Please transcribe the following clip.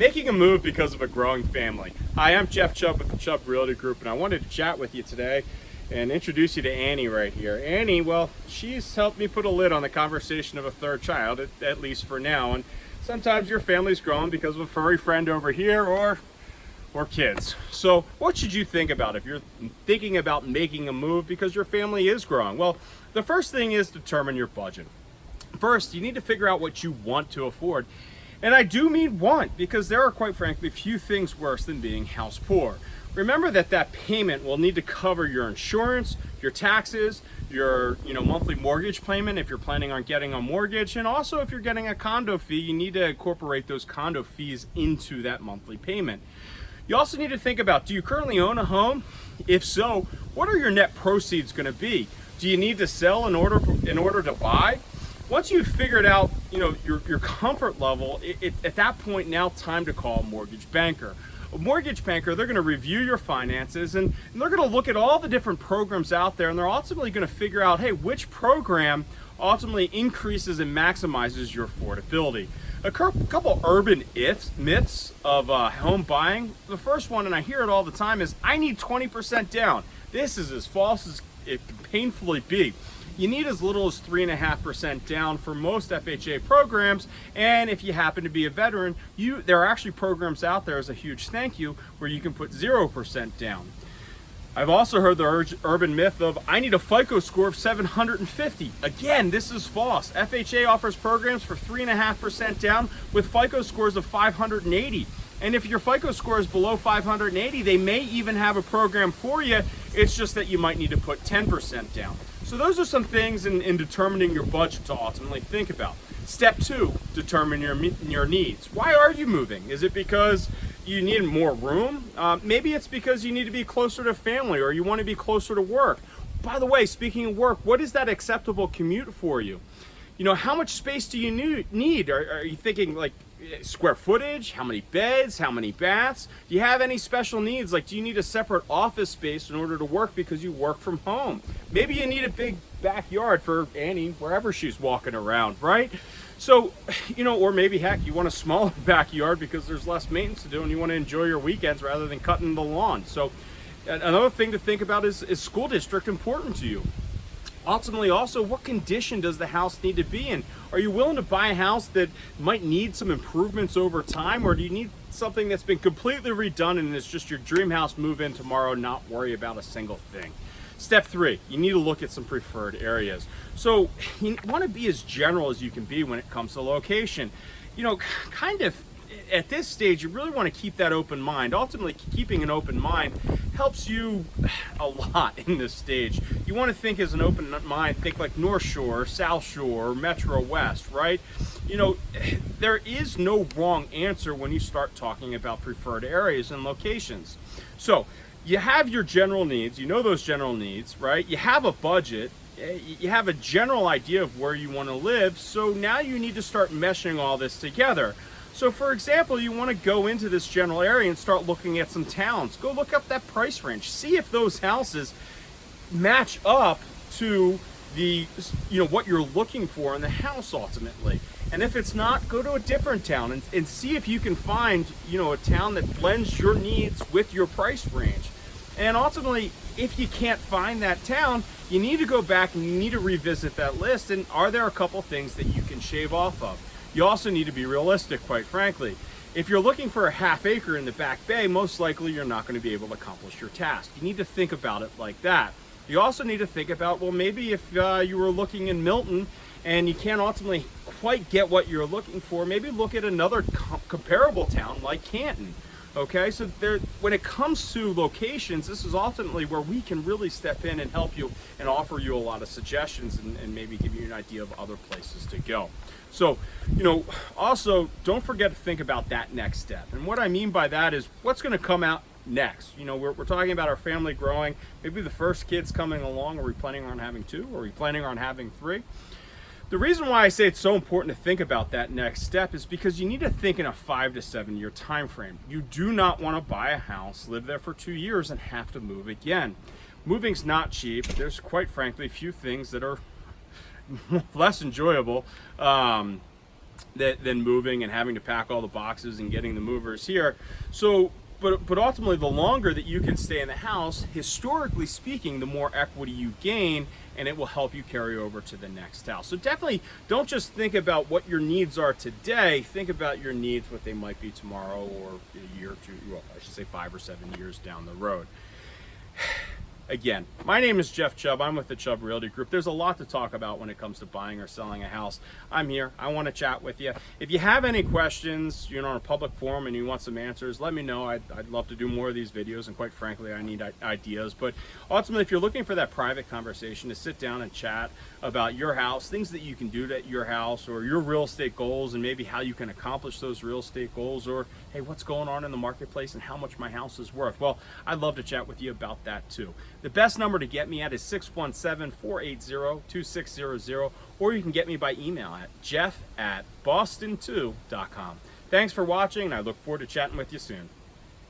Making a move because of a growing family. Hi, I'm Jeff Chubb with the Chubb Realty Group, and I wanted to chat with you today and introduce you to Annie right here. Annie, well, she's helped me put a lid on the conversation of a third child, at, at least for now. And sometimes your family's grown because of a furry friend over here or or kids. So what should you think about if you're thinking about making a move because your family is growing? Well, the first thing is determine your budget. First, you need to figure out what you want to afford and I do mean want because there are quite frankly few things worse than being house poor. Remember that that payment will need to cover your insurance, your taxes, your you know monthly mortgage payment if you're planning on getting a mortgage and also if you're getting a condo fee you need to incorporate those condo fees into that monthly payment. You also need to think about do you currently own a home? If so, what are your net proceeds going to be? Do you need to sell in order in order to buy? Once you've figured out, you know, your, your comfort level, it, it, at that point now time to call a mortgage banker. A mortgage banker, they're going to review your finances and, they're going to look at all the different programs out there and they're ultimately going to figure out, hey, which program ultimately increases and maximizes your affordability. A couple urban ifs, myths of uh, home buying. The first one, and I hear it all the time, is I need 20% down. This is as false as it can painfully be you need as little as 3.5% down for most FHA programs. And if you happen to be a veteran, you there are actually programs out there as a huge thank you where you can put 0% down. I've also heard the urban myth of I need a FICO score of 750. Again, this is false. FHA offers programs for 3.5% down with FICO scores of 580. And if your FICO score is below 580, they may even have a program for you. It's just that you might need to put 10% down. So those are some things in, in determining your budget to ultimately think about. Step two, determine your, your needs. Why are you moving? Is it because you need more room? Uh, maybe it's because you need to be closer to family or you want to be closer to work. By the way, speaking of work, what is that acceptable commute for you? You know, how much space do you need? Are, are you thinking like square footage, how many beds, how many baths? Do you have any special needs? Like, do you need a separate office space in order to work because you work from home? Maybe you need a big backyard for Annie wherever she's walking around, right? So, you know, or maybe heck, you want a smaller backyard because there's less maintenance to do and you want to enjoy your weekends rather than cutting the lawn. So, another thing to think about is, is school district important to you? Ultimately also what condition does the house need to be in? Are you willing to buy a house that might need some improvements over time or do you need something that's been completely redone and it's just your dream house move in tomorrow not worry about a single thing? Step three you need to look at some preferred areas. So you want to be as general as you can be when it comes to location. You know kind of at this stage, you really want to keep that open mind. Ultimately, keeping an open mind helps you a lot in this stage. You want to think as an open mind, think like North Shore, South Shore, Metro West, right? You know, there is no wrong answer when you start talking about preferred areas and locations. So, you have your general needs, you know those general needs, right? You have a budget, you have a general idea of where you want to live, so now you need to start meshing all this together. So for example, you want to go into this general area and start looking at some towns. Go look up that price range. See if those houses match up to the you know what you're looking for in the house ultimately. And if it's not, go to a different town and, and see if you can find you know a town that blends your needs with your price range. And ultimately, if you can't find that town, you need to go back and you need to revisit that list. And are there a couple things that you can shave off of? You also need to be realistic, quite frankly. If you're looking for a half acre in the back bay, most likely you're not going to be able to accomplish your task. You need to think about it like that. You also need to think about, well, maybe if uh, you were looking in Milton and you can't ultimately quite get what you're looking for, maybe look at another comparable town like Canton. Okay, so there, when it comes to locations, this is ultimately where we can really step in and help you and offer you a lot of suggestions and, and maybe give you an idea of other places to go. So, you know, also don't forget to think about that next step. And what I mean by that is what's going to come out next. You know, we're, we're talking about our family growing. Maybe the first kid's coming along. Are we planning on having two? Are we planning on having three? The reason why I say it's so important to think about that next step is because you need to think in a five to seven year time frame. You do not want to buy a house, live there for two years, and have to move again. Moving's not cheap. There's quite frankly few things that are less enjoyable um, than moving and having to pack all the boxes and getting the movers here. So, but, but ultimately, the longer that you can stay in the house, historically speaking, the more equity you gain, and it will help you carry over to the next house. So definitely don't just think about what your needs are today. Think about your needs, what they might be tomorrow or a year or two, well, I should say five or seven years down the road. Again, my name is Jeff Chubb. I'm with the Chubb Realty Group. There's a lot to talk about when it comes to buying or selling a house. I'm here. I want to chat with you. If you have any questions, you're on a public forum and you want some answers, let me know. I'd, I'd love to do more of these videos, and quite frankly, I need ideas. But ultimately, if you're looking for that private conversation to sit down and chat about your house, things that you can do at your house, or your real estate goals, and maybe how you can accomplish those real estate goals, or hey, what's going on in the marketplace and how much my house is worth, well, I'd love to chat with you about that too. The best number to get me at is 617-480-2600, or you can get me by email at jeff at boston2.com. Thanks for watching, and I look forward to chatting with you soon.